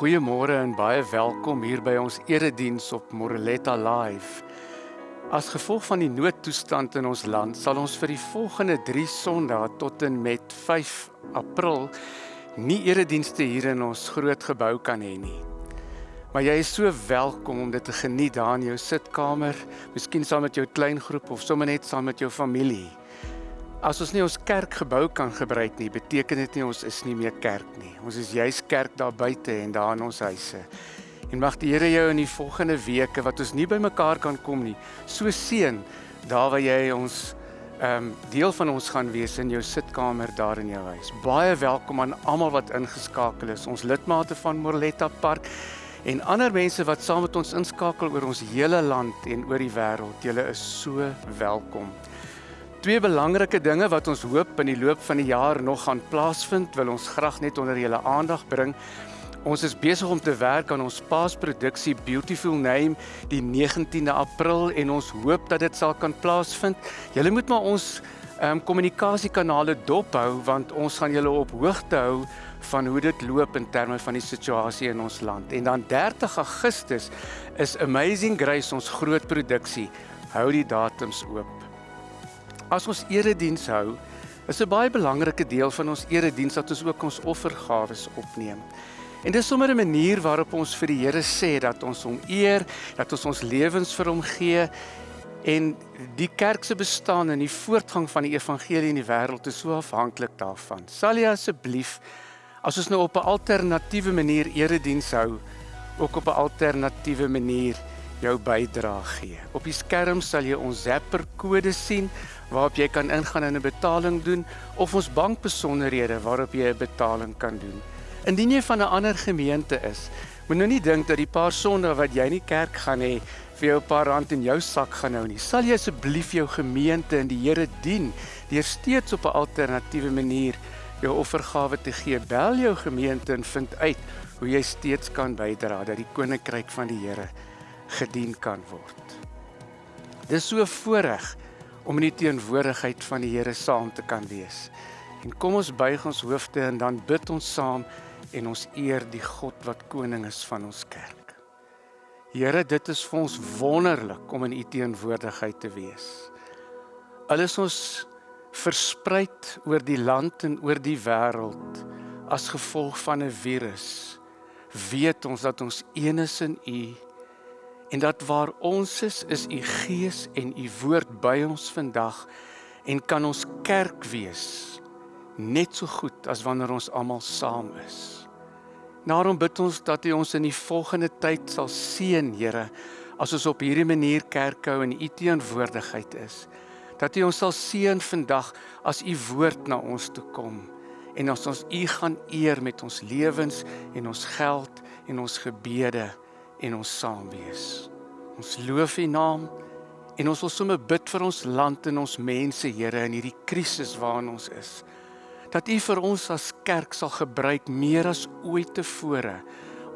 Goeiemôre en baie welkom hier by ons erediens op Moreletta Live. As gevolg van die noodtoestand in ons land, sal ons vir die volgende 3 Sondae tot en met 5 April nie eredienste hier in ons groot gebou kan hê nie. Maar jy is so welkom om dit te geniet daar in jou sitkamer, miskien saam met jou kleingroep of sommer net saam met jou familie. As ons nie ons kerkgebou kan gebruik nie, beteken dit nie ons is nie meer kerk nie. Ons is juis kerk daar buite en daar in ons huise. En mag die Here jou in die volgende weke wat ons nie by mekaar kan kom nie, so seën daar waar jy ons ehm um, deel van ons gaan wees in jou sitkamer daar in jou huis. Baie welkom aan almal wat ingeskakel is. Ons lidmate van Morletta Park en ander mense wat saam met ons inskakel oor ons hele land en oor die wêreld. Julle is so welkom. Twee belangrike dinge wat ons hoop in die loop van die jaar nog gaan plaasvind, wil ons graag net onder julle aandag bring. Ons is besig om te werk aan ons paasproduksie Beautiful Name die 19de April en ons hoop dat dit sal kan plaasvind. Julle moet maar ons ehm um, kommunikasiekanale dophou want ons gaan julle op hoogte hou van hoe dit loop in terme van die situasie in ons land. En dan 30 Augustus is Amazing Grace ons groot produksie. Hou die datums oop. As ons erediens hou, is 'n baie belangrike deel van ons erediens dat ons ook ons offergawes opneem. En dis sommer 'n manier waarop ons vir die Here sê dat ons hom eer, dat ons ons lewens vir hom gee en die kerk se bestaan en die voortgang van die evangelie in die wêreld is so afhanklik daarvan. Sal jy asseblief as ons nou op 'n alternatiewe manier erediens hou, ook op 'n alternatiewe manier jou bydrae gee. Op die skerm sal jy ons Zapper kode sien waarop jy kan ingaan en 'n betaling doen of ons bankbesonderhede waarop jy 'n betaling kan doen. Indien jy van 'n ander gemeente is, moet nou nie dink dat die paar sonde wat jy in die kerk gaan hê vir jou 'n paar rand in jou sak gaan hou nie. Sal jy asseblief jou gemeente en die Here dien deur steeds op 'n alternatiewe manier jou offergawe te gee. Bel jou gemeente en vind uit hoe jy steeds kan bydra dat die koninkryk van die Here gedien kan word. Dis so voorreg om in die teenwoordigheid van die Here saam te kan wees. En kom ons buig ons hoofde en dan bid ons saam en ons eer die God wat koning is van ons kerk. Here, dit is vir ons wonderlik om in u teenwoordigheid te wees. Al is ons verspreid oor die land en oor die wêreld as gevolg van 'n virus, weet ons dat ons een is in u en dat waar ons is is u gees en u woord by ons vandag en kan ons kerk wees net so goed as wanneer ons almal saam is. Daarom bid ons dat u ons in die volgende tyd sal seën, Here, as ons op hierdie manier kerk hou en u teenwoordigheid is. Dat u ons sal seën vandag as u woord na ons toe kom en as ons u gaan eer met ons lewens en ons geld en ons gebede en ons saam wees. Ons loof U naam en ons wil sommer bid vir ons land en ons mense, Here, in hierdie krisis waarin ons is. Dat U vir ons as kerk sal gebruik meer as ooit tevore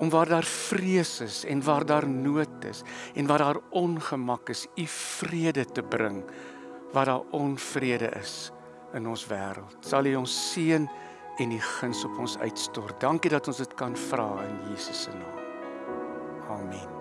om waar daar vrees is en waar daar nood is en waar daar ongemak is, U vrede te bring waar daar onvrede is in ons wêreld. Sal U ons seën en U guns op ons uitstort. Dankie dat ons dit kan vra in Jesus se naam. Amen.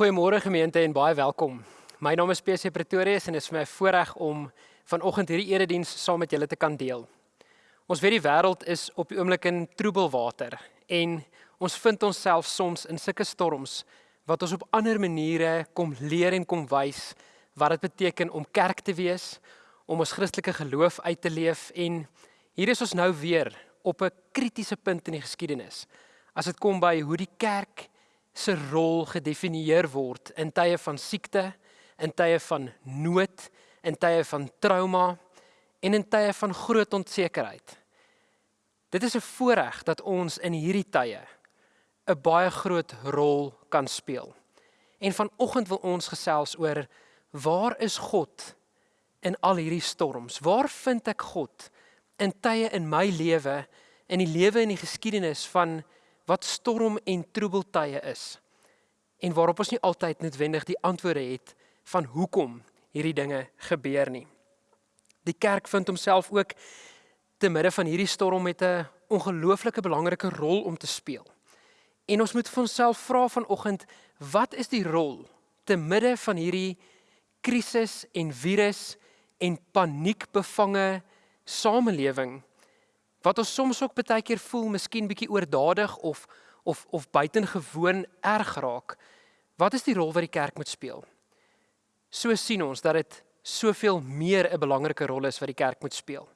Goeiemôre gemeente en baie welkom. My naam is PC Pretorius en dit is vir my voorreg om vanoggend hierdie erediens saam met julle te kan deel. Ons weet die wêreld is op die oomblik in troebelwater en ons vind onsself soms in sulke storms wat ons op ander maniere kom leer en kom wys wat dit beteken om kerk te wees, om ons Christelike geloof uit te leef en hier is ons nou weer op 'n kritiese punt in die geskiedenis. As dit kom by hoe die kerk se rol gedefinieer word in tye van siekte, in tye van nood, in tye van trauma en in tye van groot onsekerheid. Dit is 'n voorreg dat ons in hierdie tye 'n baie groot rol kan speel. En vanoggend wil ons gesels oor waar is God in al hierdie storms? Waar vind ek God in tye in my lewe, in die lewe en die geskiedenis van wat storm en troebeltye is? En waarop ons nie altyd noodwendig die antwoorde het van hoekom hierdie dinge gebeur nie. Die kerk vind homself ook te midde van hierdie storm met 'n ongelooflike belangrike rol om te speel. En ons moet vir onsself vra vanoggend, wat is die rol te midde van hierdie krisis en virus en paniekbevange samelewing wat ons soms ook baie keer voel miskien bietjie oordadig of of of buitengewoon erg raak. Wat is die rol wat die kerk moet speel? So sien ons dat dit soveel meer 'n belangrike rol is wat die kerk moet speel.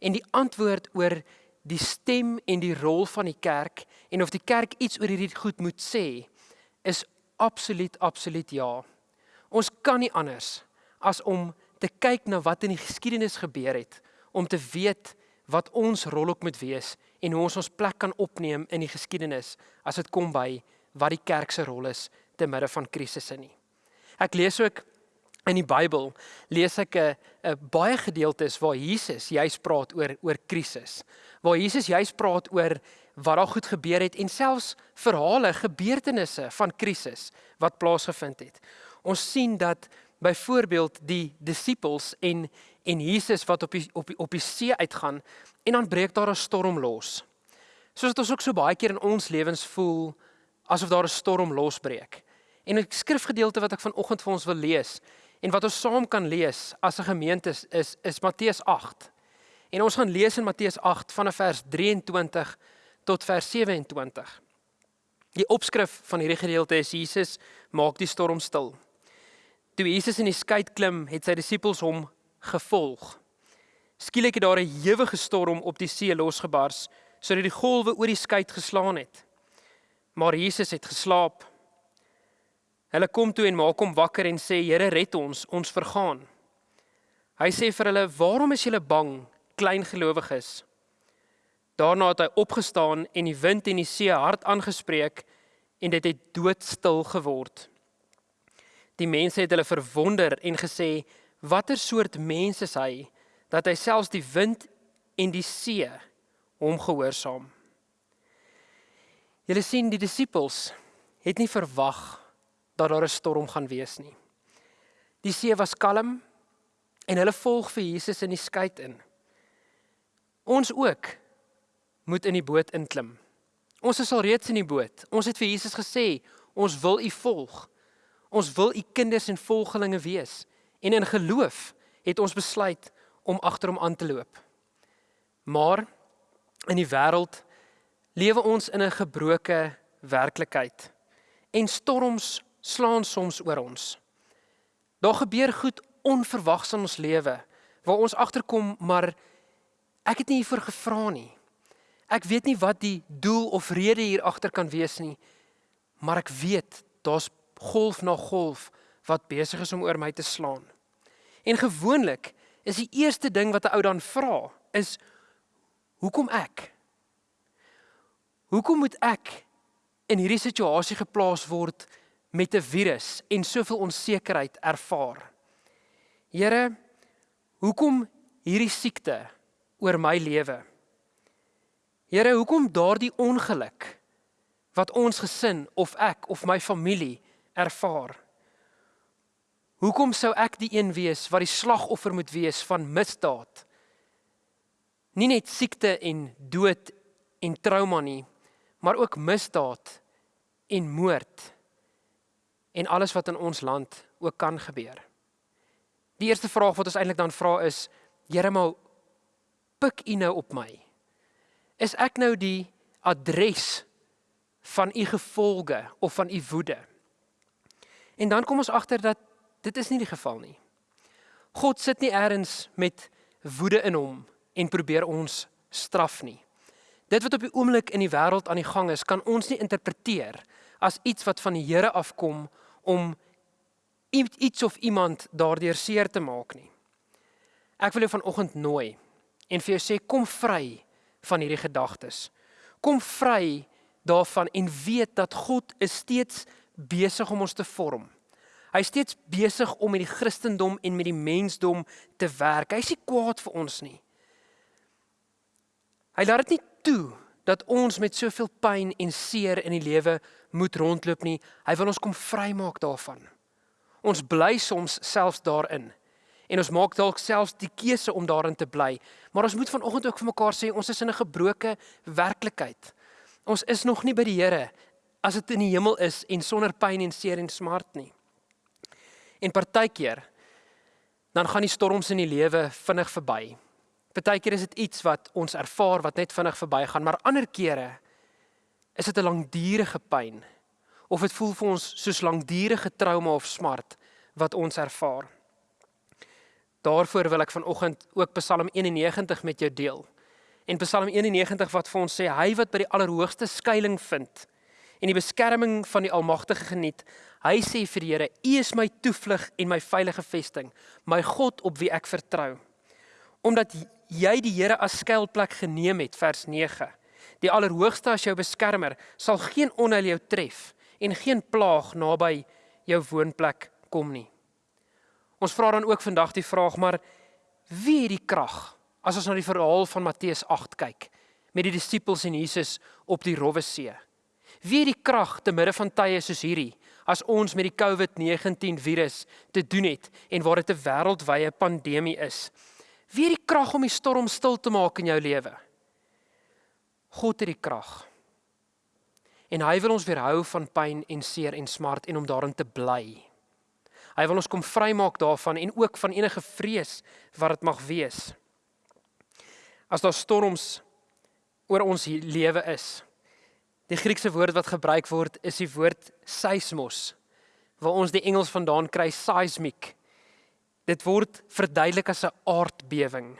En die antwoord oor die stem en die rol van die kerk en of die kerk iets oor hierdie goed moet sê is absoluut absoluut ja. Ons kan nie anders as om te kyk na wat in die geskiedenis gebeur het om te weet wat ons rol ook moet wees en hoe ons ons plek kan opneem in die geskiedenis as dit kom by wat die kerk se rol is te midde van krisisse nie. Ek lees ook in die Bybel lees ek 'n 'n baie gedeeltes waar Jesus juis praat oor oor krisis. Waar Jesus juis praat oor wat daar goed gebeur het en selfs verhale, gebeurtenisse van krisis wat plaasgevind het. Ons sien dat byvoorbeeld die disippels en en Jesus wat op die op die op die see uitgaan en dan breek daar 'n storm los. Soos dit ons ook so baie keer in ons lewens voel asof daar 'n storm losbreek. En 'n skrifgedeelte wat ek vanoggend vir ons wil lees En wat ons saam kan lees as 'n gemeente is is, is Matteus 8. En ons gaan lees in Matteus 8 vanaf vers 23 tot vers 27. Die opskrif van hierdie gedeelte is Jesus maak die storm stil. Toe Jesus in die skei klim, het sy disippels hom gevolg. Skielik het daar 'n ewige storm op die see losgebars sodat die golwe oor die skei geslaan het. Maar Jesus het geslaap. Hulle kom toe en maak hom wakker en sê: "Here, red ons, ons vergaan." Hy sê vir hulle: "Waarom is julle bang, klein gelowiges?" Daarna het hy opgestaan en die wind en die see hard aangespreek en dit het doodstil geword. Die mense het hulle verwonder en gesê: "Watter soort mens is hy dat hy selfs die wind en die see hom gehoorsaam?" Julle sien die disippels het nie verwag dat daar 'n storm gaan wees nie. Die see was kalm en hulle volg vir Jesus in die skei in. Ons ook moet in die boot inklim. Ons is al reeds in die boot. Ons het vir Jesus gesê, ons wil U volg. Ons wil U kinders en volgelinge wees. En in geloof het ons besluit om agter hom aan te loop. Maar in die wêreld lewe ons in 'n gebroke werklikheid. En storms slaan soms oor ons. Daar gebeur goed onverwags in ons lewe waar ons agterkom maar ek het nie hiervoor gevra nie. Ek weet nie wat die doel of rede hier agter kan wees nie. Maar ek weet daar's golf na golf wat besig is om oor my te slaan. En gewoonlik is die eerste ding wat 'n ou dan vra is hoekom ek? Hoekom moet ek in hierdie situasie geplaas word met 'n virus en soveel onsekerheid ervaar. Here, hoekom hierdie siekte oor my lewe? Here, hoekom daardie ongeluk wat ons gesin of ek of my familie ervaar? Hoekom sou ek die een wees wat die slagoffer moet wees van misdaad? Nie net siekte en dood en trauma nie, maar ook misdaad en moord en alles wat in ons land ook kan gebeur. Die eerste vraag wat ons eintlik dan vra is: Here, maar pik U nou op my? Is ek nou die adres van U gevolge of van U woede? En dan kom ons agter dat dit is nie die geval nie. God sit nie eers met woede in hom en probeer ons straf nie. Dit wat op die oomblik in die wêreld aan die gang is, kan ons nie interpreteer as iets wat van die Here afkom om iets of iemand daardeur seer te maak nie. Ek wil jou vanoggend nooi en vir jou sê kom vry van hierdie gedagtes. Kom vry daarvan en weet dat God is steeds besig om ons te vorm. Hy is steeds besig om met die Christendom en met die mensdom te werk. Hy is nie kwaad vir ons nie. Hy laat dit nie toe dat ons met soveel pyn en seer in die lewe moet rondloop nie. Hy wil ons kom vrymaak daarvan. Ons bly soms selfs daarin. En ons maak dalk selfs die keuse om daarin te bly. Maar ons moet vanoggend ook vir mekaar sê ons is in 'n gebroke werklikheid. Ons is nog nie by die Here as dit in die hemel is en sonder pyn en seer en smart nie. En partykeer dan gaan die storms in die lewe vinnig verby. Partykeer is dit iets wat ons ervaar wat net vinnig verbygaan, maar ander kere is dit 'n langdurige pyn of dit voel vir ons soos langdurige trauma of smart wat ons ervaar. Daarvoor wil ek vanoggend ook Psalm 91 met jou deel. En Psalm 91 wat vir ons sê hy wat by die allerhoogste skuilings vind en die beskerming van die Almagtige geniet, Hy sê vir die Here: "U is my toevlug en my veilige vesting, my God op wie ek vertrou." Omdat jy die Here as skuilplek geneem het, vers 9. Die Allerhoogste as jou beskermer sal geen onheil jou tref en geen plaag naby jou woonplek kom nie. Ons vra dan ook vandag die vraag: maar wie het die krag as ons na die verhaal van Matteus 8 kyk met die disippels en Jesus op die Rowwe See? Wie het die krag te midde van tye soos hierdie as ons met die COVID-19 virus te doen het en waar dit 'n wêreldwye pandemie is. Wie het die krag om die storm stil te maak in jou lewe? God het die krag. En hy wil ons weerhou van pyn en seer en smart en om daarin te bly. Hy wil ons kom vrymaak daarvan en ook van enige vrees wat dit mag wees. As daar storms oor ons lewe is, Die Griekse woord wat gebruik word is die woord seismos waar ons die Engels vandaan kry seismic. Dit word verduidelik as 'n aardbewing.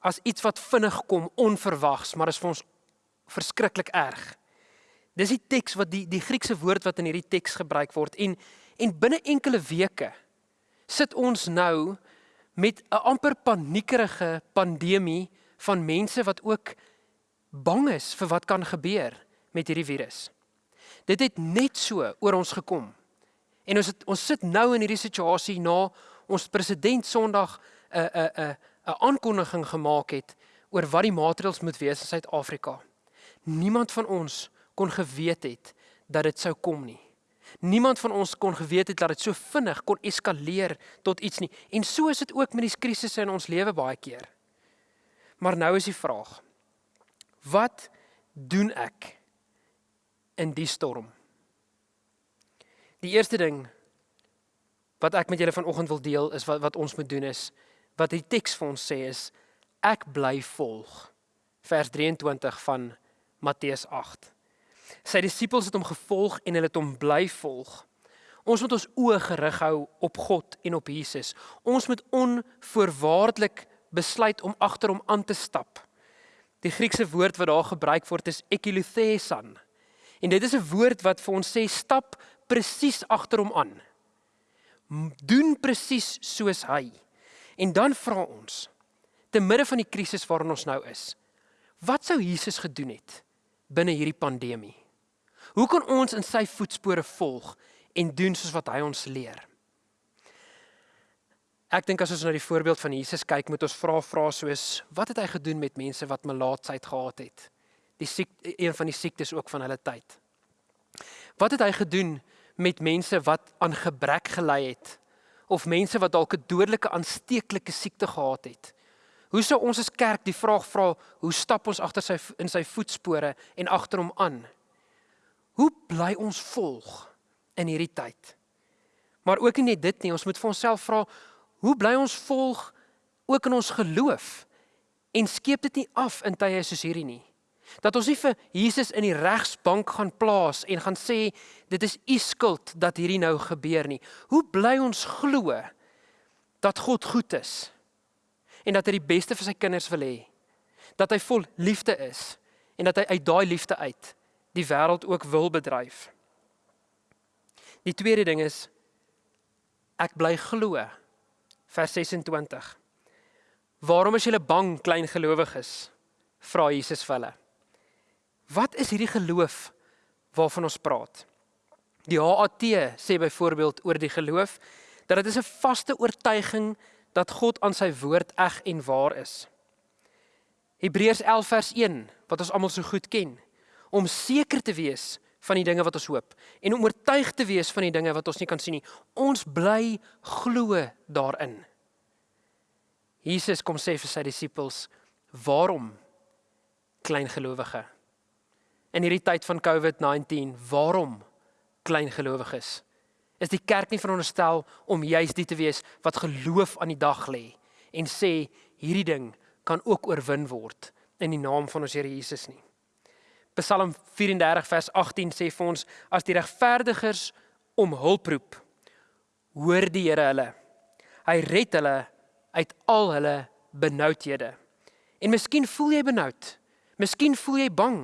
As iets wat vinnig kom, onverwags, maar is vir ons verskriklik erg. Dis die teks wat die die Griekse woord wat in hierdie teks gebruik word en en binne enkele weke sit ons nou met 'n amper paniekerige pandemie van mense wat ook bang is vir wat kan gebeur met hierdie virus. Dit het net so oor ons gekom. En ons het, ons sit nou in hierdie situasie na ons president Sondag 'n 'n 'n 'n aankondiging gemaak het oor wat die maatreëls moet wees in Suid-Afrika. Niemand van ons kon geweet het dat dit sou kom nie. Niemand van ons kon geweet het dat dit so vinnig kon eskaleer tot iets nie. En so is dit ook met die krisisse in ons lewe baie keer. Maar nou is die vraag: Wat doen ek in die storm. Die eerste ding wat ek met julle vanoggend wil deel is wat wat ons moet doen is wat die teks vir ons sê is ek bly volg. Vers 23 van Matteus 8. Sy disippels het hom gevolg en hulle het hom bly volg. Ons moet ons oë gerig hou op God en op Jesus. Ons moet onvoorwaardelik besluit om agter hom aan te stap. Die Griekse woord wat daar gebruik word is ekiluthesan. En dit is 'n woord wat vir ons sê stap presies agter hom aan. Doen presies soos hy. En dan vra ons te midde van die krisis waarin ons nou is. Wat sou Jesus gedoen het binne hierdie pandemie? Hoe kan ons in sy voetspore volg en doen soos wat hy ons leer? Ek dink as ons na die voorbeeld van Jesus kyk, moet ons vra vra soos wat het hy gedoen met mense wat melaatsheid gehad het? Die siek een van die siektes ook van hulle tyd. Wat het hy gedoen met mense wat aan gebrek gely het of mense wat dalk 'n dodelike aansteeklike siekte gehad het? Hoe sou ons as kerk die vraag vra, hoe stap ons agter sy in sy voetspore en agter hom aan? Hoe bly ons volg in hierdie tyd? Maar ook nie net dit nie, ons moet vir onsself vra, hoe bly ons volg ook in ons geloof? En skeep dit nie af in tye soos hierdie nie? Dat ons nie vir Jesus in die regsbank gaan plaas en gaan sê dit is u skuld dat hierdie nou gebeur nie. Hoe bly ons glo dat God goed is en dat hy die beste vir sy kinders wil hê? Dat hy vol liefde is en dat hy uit daai liefde uit die wêreld ook wil bedryf. Die tweede ding is ek bly glo. Vers 26. Waarom is julle bang klein gelowiges? vra Jesus vir hulle. Wat is hierdie geloof waarvan ons praat? Die HAT sê byvoorbeeld oor die geloof dat dit is 'n vaste oortuiging dat God aan sy woord eg en waar is. Hebreërs 11 vers 1 wat ons almal so goed ken, om seker te wees van die dinge wat ons hoop en om oortuig te wees van die dinge wat ons nie kan sien nie. Ons bly glo daarin. Jesus kom sê vir sy disippels, "Waarom klein gelowige?" In hierdie tyd van COVID-19, waarom klein gelowiges? Is die kerk nie veronderstel om juis dit te wees wat geloof aan die dag lê en sê hierdie ding kan ook oorwin word in die naam van ons Here Jesus nie. Psalm 34 vers 18 sê vir ons as die regverdigers om hulp roep, hoor die Here hulle. Hy red hulle uit al hulle benoudhede. En miskien voel jy benoud. Miskien voel jy bang.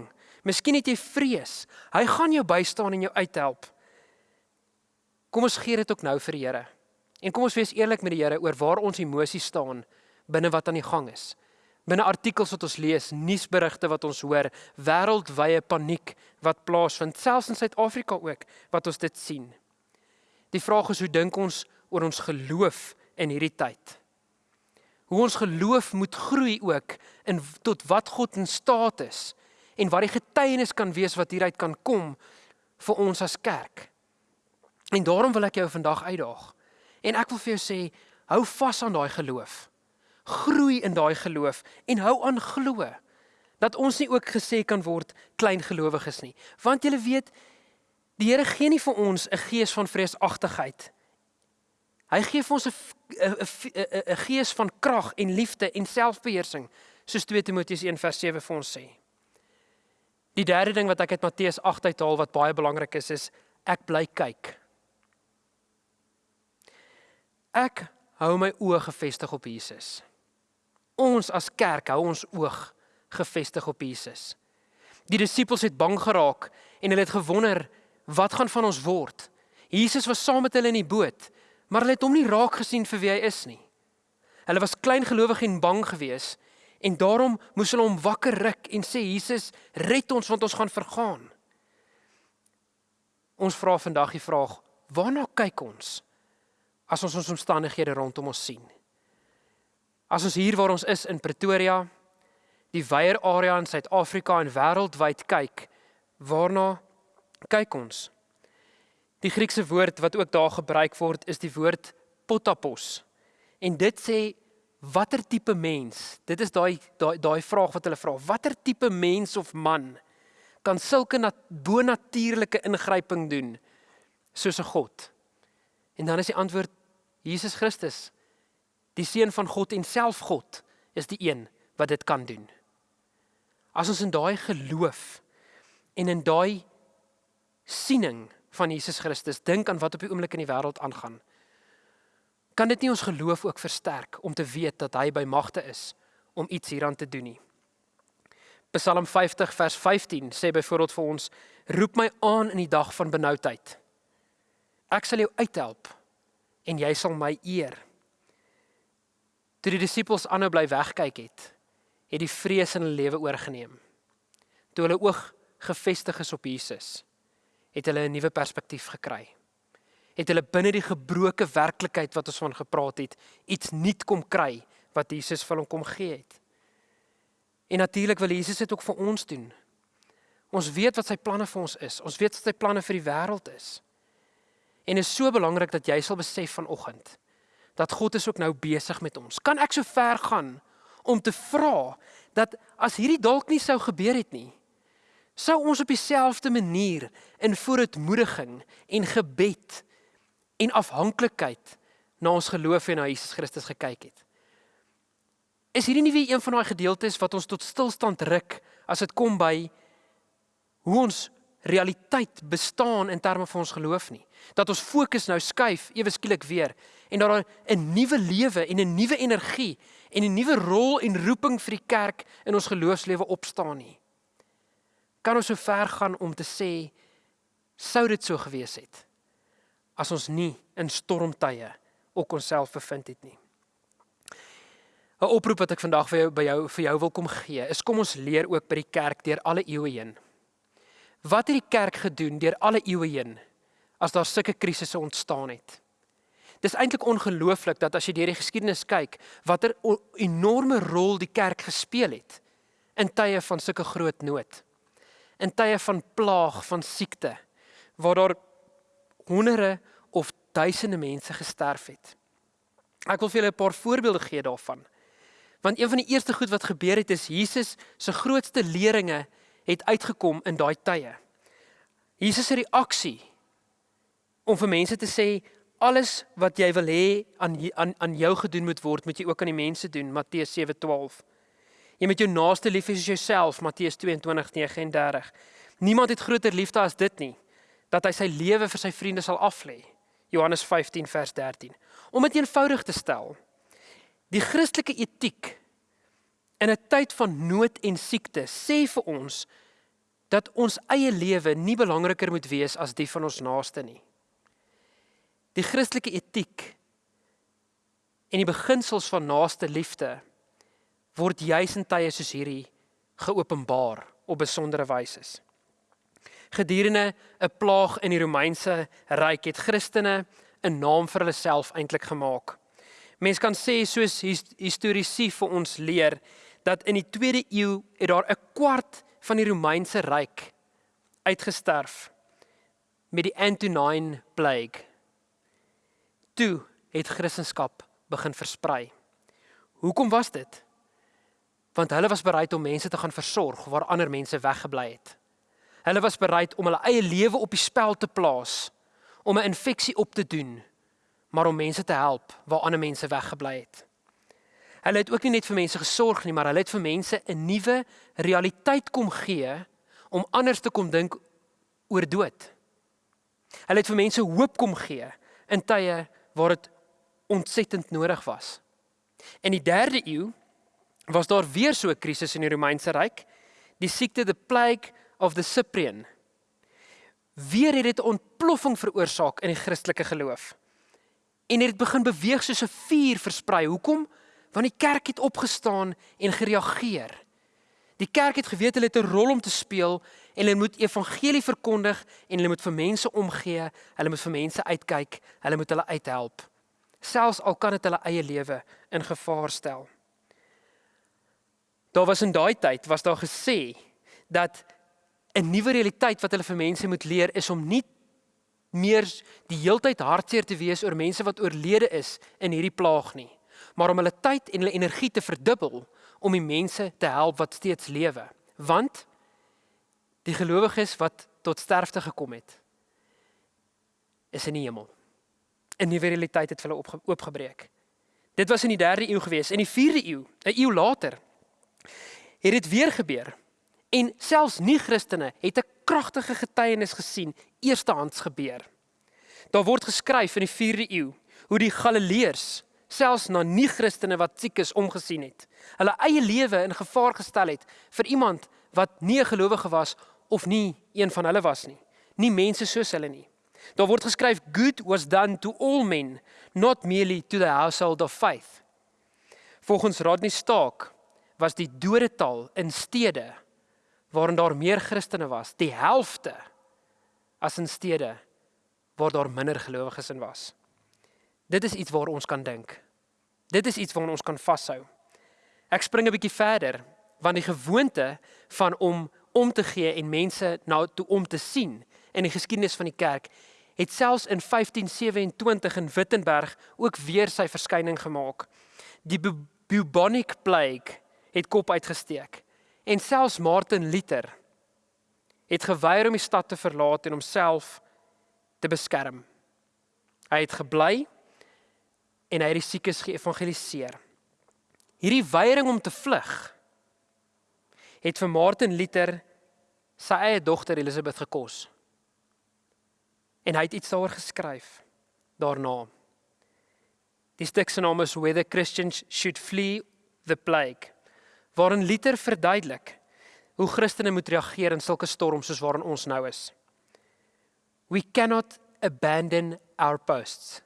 Miskien het jy vrees. Hy gaan jou bystaan en jou uithelp. Kom ons gee dit ook nou vir die Here. En kom ons wees eerlik met die Here oor waar ons emosies staan binne wat aan die gang is. Binne artikels wat ons lees, nuusberigte wat ons hoor, wêreldwye paniek wat plaasvind, selfs in Suid-Afrika ook wat ons dit sien. Die vraag is hoe dink ons oor ons geloof in hierdie tyd? hoe ons geloof moet groei ook in tot wat God in staat is en wat die getuienis kan wees wat hieruit kan kom vir ons as kerk. En daarom wil ek jou vandag uitdaag. En ek wil vir jou sê, hou vas aan daai geloof. Groei in daai geloof en hou aan glo dat ons nie ook gesê kan word klein gelowiges nie. Want jy weet, die Here gee nie vir ons 'n gees van vreesagtigheid Hy gee vir ons 'n 'n 'n gees van krag en liefde en selfbeheersing, soos 2 Timoteus 1:7 vir ons sê. Die derde ding wat ek uit Matteus 8 uithaal wat baie belangrik is, is ek bly kyk. Ek hou my oë gefestig op Jesus. Ons as kerk hou ons oog gefestig op Jesus. Die disippels het bang geraak en hulle het gewonder wat gaan van ons word. Jesus was saam met hulle in die boot maar hulle het hom nie raak gesien vir wie hy is nie. Hulle was klein gelowig en bang geweest en daarom moes hulle hom wakker ruk en sê Jesus, red ons want ons gaan vergaan. Ons vra vandag die vraag, waarna kyk ons as ons ons omstandighede rondom ons sien? As ons hier waar ons is in Pretoria, die weier area in Suid-Afrika en wêreldwyd kyk, waarna kyk ons? Die Griekse woord wat ook daar gebruik word is die woord potapos. En dit sê watter tipe mens? Dit is daai daai daai vraag wat hulle vra. Watter tipe mens of man kan sulke bonatuurlike ingryping doen soos 'n God? En dan is die antwoord Jesus Christus. Die seun van God en self God is die een wat dit kan doen. As ons in daai geloof en in daai siening van Jesus Christus, dink aan wat op die oomblik in die wêreld aangaan. Kan dit nie ons geloof ook versterk om te weet dat hy by magte is om iets hieraan te doen nie? Psalm 50 vers 15 sê byvoorbeeld vir ons: Roep my aan in die dag van benoudheid. Ek sal jou uithelp en jy sal my eer. Toe die disippels aanhou bly wegkyk het, het die vrees in hulle lewe oorgeneem. Toe hulle oog gefestig is op Jesus, het hulle 'n nuwe perspektief gekry. Het hulle binne die gebroke werklikheid wat ons van gepraat het, iets nuut kom kry wat Jesus vir hom kom gee het. En natuurlik wil Jesus dit ook vir ons doen. Ons weet wat sy planne vir ons is. Ons weet wat sy planne vir die wêreld is. En dit is so belangrik dat jy sal besef vanoggend dat God is ook nou besig met ons. Kan ek so ver gaan om te vra dat as hierdie dalk nie sou gebeur het nie, sou ons op dieselfde manier in vooruitmoediging en gebed en afhanklikheid na ons geloof en na Jesus Christus gekyk het. Is hierdie nie weer een van daai gedeeltes wat ons tot stilstand ruk as dit kom by hoe ons realiteit bestaan in terme van ons geloof nie. Dat ons fokus nou skuif ewe skielik weer en dat daar 'n nuwe lewe en 'n nuwe energie en 'n nuwe rol en roeping vir die kerk in ons geloofslewe opstaan nie kan ons so ver gaan om te sê sou dit so gewees het as ons nie in stormtye ook onsself bevind het nie. 'n Oproep wat ek vandag vir jou by jou vir jou wil kom gee, is kom ons leer ook by die kerk deur alle eeue heen. Wat het die kerk gedoen deur alle eeue heen as daar sulke krisisse ontstaan het? Dis eintlik ongelooflik dat as jy deur die geskiedenis kyk, watter enorme rol die kerk gespeel het in tye van sulke groot nood. In tye van plaag, van siekte, waar daar honderde of duisende mense gesterf het. Ek wil vir julle 'n paar voorbeelde gee daarvan. Want een van die eerste goed wat gebeur het is Jesus se grootste leringe het uitgekom in daai tye. Jesus se reaksie om vir mense te sê alles wat jy wil hê aan aan aan jou gedoen moet word, moet jy ook aan die mense doen, Matteus 7:12. Jy moet jou naaste lief hê soos jouself, Matteus 22:39. Niemand het groter liefde as dit nie, dat hy sy lewe vir sy vriende sal aflê. Johannes 15 vers 13. Om dit eenvoudig te stel, die Christelike etiek in 'n tyd van nood en siekte sê vir ons dat ons eie lewe nie belangriker moet wees as die van ons naaste nie. Die Christelike etiek en die beginsels van naaste liefde word juis in tye soos hierdie geopenbaar op besondere wyse. Gedurende 'n plaag in die Romeinse ryk het Christene 'n naam vir hulle self eintlik gemaak. Mense kan sê soos historiese vir ons leer dat in die 2de eeu het daar 'n kwart van die Romeinse ryk uitgesterf met die Antonine plague. Toe het Christendom begin versprei. Hoekom was dit? Want hulle was bereid om mense te gaan versorg waar ander mense weggebly het. Hulle was bereid om hulle eie lewe op die spel te plaas om 'n infeksie op te doen, maar om mense te help waar ander mense weggebly het. Hulle het ook nie net vir mense gesorg nie, maar hulle het vir mense 'n nuwe realiteit kom gee om anders te kom dink oor dood. Hulle het vir mense hoop kom gee in tye waar dit ontsettend nodig was. In die 3de eeu was daar weer so 'n krisis in die Romeinse ryk, die siekte the plague of the Cyprian. Weer het dit 'n ontploffing veroorsaak in die Christelike geloof. En dit begin beweeg soos 'n vuur versprei. Hoekom? Want die kerk het opgestaan en gereageer. Die kerk het geweet hulle het 'n rol om te speel en hulle moet evangelie verkondig en hulle moet vir mense omgee, hulle moet vir mense uitkyk, hulle moet hulle uithelp. Selfs al kan dit hulle eie lewe in gevaar stel. Daar was in daai tyd was daar gesê dat 'n nuwe realiteit wat hulle vir mense moet leer is om nie meer die heeltyd hartseer te wees oor mense wat oorlede is in hierdie plaag nie, maar om hulle tyd en hulle energie te verdubbel om die mense te help wat steeds lewe. Want die gelowiges wat tot sterfte gekom het is in die hemel. 'n Nuwe realiteit het vir hulle oopgebreek. Dit was in die 3de eeu gewees, in die 4de eeu, 'n eeu later het dit weer gebeur En selfs nie-Christene het 'n kragtige getuienis gesien eerstehands gebeur. Daar word geskryf in die 4de eeu hoe die Galileërs selfs na nie-Christene wat siek is omgesien het. Hulle eie lewe in gevaar gestel het vir iemand wat nie 'n gelowige was of nie een van hulle was nie. Nie mense soos hulle nie. Daar word geskryf good was done to all men, not merely to the household of faith. Volgens Rodney Stark was die dodetal in stede waarin daar meer Christene was, die helfte as in stede waar daar minder gelowiges in was. Dit is iets waar ons kan dink. Dit is iets waaraan ons kan vashou. Ek spring 'n bietjie verder want die gewoonte van om om te gee en mense nou toe om te sien in die geskiedenis van die kerk het selfs in 1527 in Wittenberg ook weer sy verskyning gemaak. Die bubonic plague het kop uitgesteek. En selfs Martin Luther het geweier om die stad te verlaat en homself te beskerm. Hy het gebly en hy het die siekes geëvangeliseer. Hierdie weiering om te vlug het vir Martin Luther sy eie dogter Elisabeth gekos. En hy het iets daaroor geskryf daarna. Die stuk se naam is Whether Christians Should Flee the Plague waarin Luther verduidelik hoe Christene moet reageer in sulke storms soos waarin ons nou is. We cannot abandon our posts.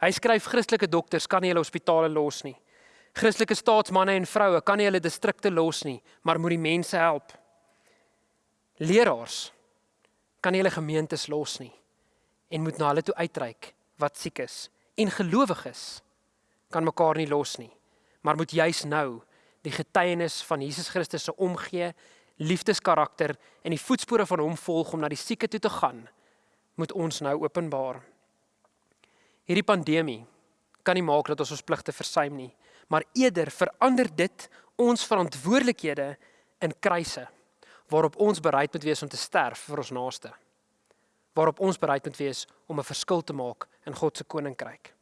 Hy skryf Christelike dokters kan nie hulle hospitale los nie. Christelike staatsmanne en vroue kan nie hulle distrikte los nie, maar moet die mense help. Leraars kan nie hulle gemeentes los nie en moet na hulle toe uitreik wat siek is en gelowiges kan mekaar nie los nie, maar moet juis nou die getuienis van Jesus Christus se omgee, liefdeskarakter en die voetspore van hom volg om na die sieke toe te gaan, moet ons nou openbaar. Hierdie pandemie kan nie maak dat ons ons pligte versuim nie, maar eerder verander dit ons verantwoordelikhede in kruise waarop ons bereid moet wees om te sterf vir ons naaste. Waarop ons bereid moet wees om 'n verskil te maak in God se koninkryk.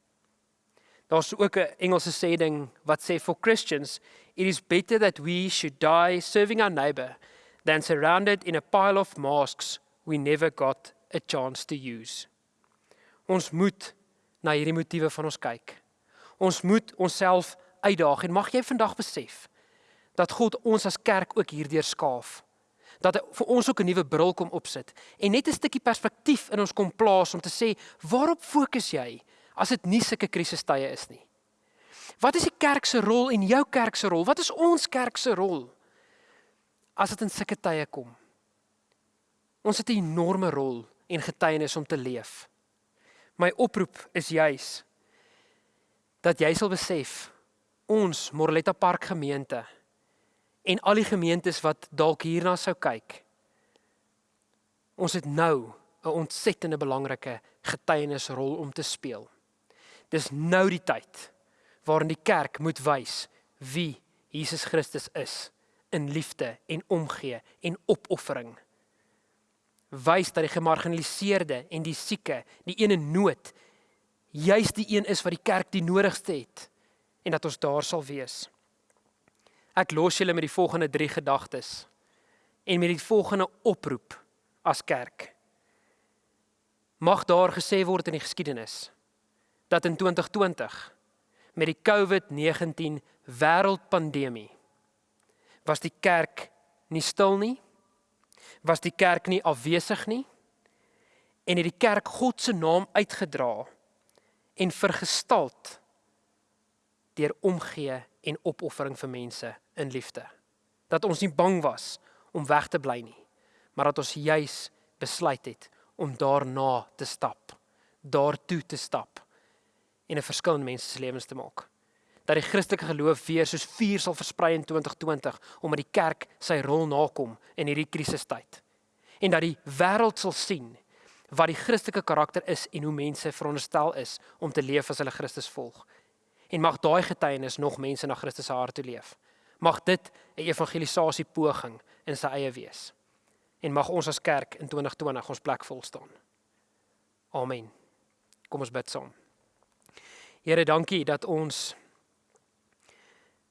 Daar's ook 'n Engelse sêding wat sê for Christians it is better that we should die serving our neighbor than surrounded in a pile of masks we never got a chance to use. Ons moet na hierdie motiewe van ons kyk. Ons moet onsself uitdaag en mag jy vandag besef dat God ons as kerk ook hierdeur skaaf. Dat vir ons ook 'n nuwe bril kom opsit en net 'n stukkie perspektief in ons kom plaas om te sê, waarop fokus jy as dit nie sulke krisistye is nie? Wat is die kerk se rol en jou kerk se rol? Wat is ons kerk se rol as dit in sulke tye kom? Ons het 'n enorme rol en getuienis om te leef. My oproep is juis dat jy sal besef ons Moreletta Park gemeente en al die gemeentes wat dalk hierna sou kyk. Ons het nou 'n ontsettende belangrike getuienisrol om te speel. Dis nou die tyd waarin die kerk moet wys wie Jesus Christus is in liefde en omgee en opoffering. Wys dat die gemarginaliseerde en die sieke, die een in nood, juis die een is wat die kerk die nodigste het en dat ons daar sal wees. Ek los julle met die volgende 3 gedagtes en met die volgende oproep as kerk. Mag daar gesê word in die geskiedenis dat in 2020 met die COVID-19 wêreldpandemie was die kerk nie stil nie was die kerk nie afwesig nie en het die kerk God se naam uitgedra en vergestald deur omgee en opoffering vir mense in liefde. Dat ons nie bang was om weg te bly nie, maar dat ons juis besluit het om daarna te stap, daartoe te stap en 'n verskil in mense se lewens te maak. Dat die Christelike geloof weer soos vuur sal versprei in 2020 omdat die kerk sy rol nakom in hierdie krisistyd. En dat die wêreld sal sien wat die Christelike karakter is en hoe mense veronderstel is om te leef as hulle Christus volg en mag daai getuienis nog mense na Christus se hart toe leef. Mag dit 'n evangelisasie poging in sy eie wees. En mag ons as kerk in 2020 ons plek vol staan. Amen. Kom ons bid saam. Here, dankie dat ons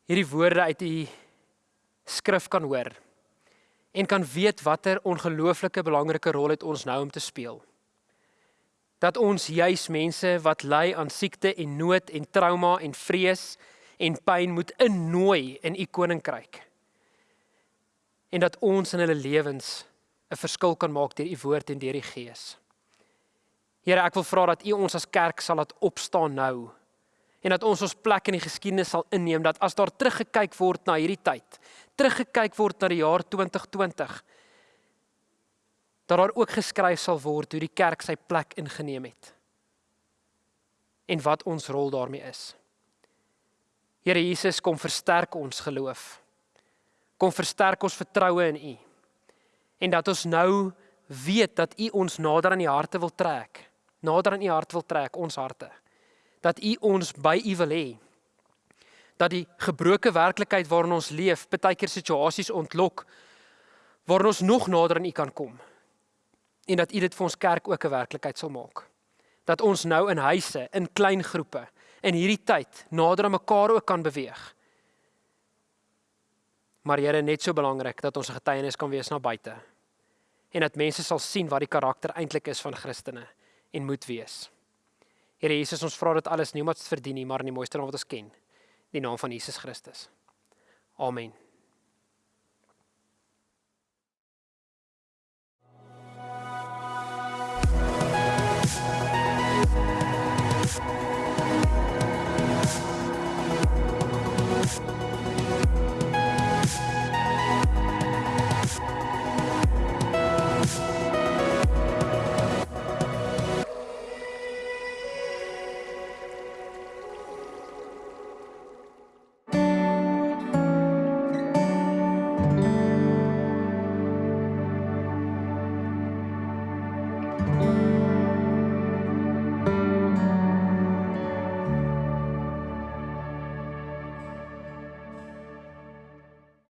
hierdie woorde uit u skrif kan hoor en kan weet watter ongelooflike belangrike rol het ons nou om te speel dat ons juis mense wat ly aan siekte en nood en trauma en vrees en pyn moet innooi in u koninkryk. En dat ons in hulle lewens 'n verskil kan maak deur u woord en deur die gees. Here, ek wil vra dat u ons as kerk sal laat opstaan nou en dat ons ons plek in die geskiedenis sal inneem dat as daar teruggekyk word na hierdie tyd, teruggekyk word na die jaar 2020 dat daar ook geskryf sal word hoe die kerk sy plek ingeneem het en wat ons rol daarmee is. Here Jesus, kom versterk ons geloof. Kom versterk ons vertroue in U. En dat ons nou weet dat U ons nader aan die harte wil trek. Nader aan U hart wil trek, ons harte. Dat U ons by U wil hê. Dat die gebroke werklikheid waarin ons leef, baie keer situasies ontlok waarin ons nog nader aan U kan kom en dat U dit vir ons kerk ook 'n werklikheid sal maak. Dat ons nou in huise, in klein groepe, in hierdie tyd nader aan mekaar ook kan beweeg. Maar Here, net so belangrik dat ons 'n getuienis kan wees na buite. En dat mense sal sien wat die karakter eintlik is van Christene en moet wees. Here Jesus, ons vra dit alles nie omdat ons verdien nie, maar in die mooiste naam wat ons ken, die naam van Jesus Christus. Amen.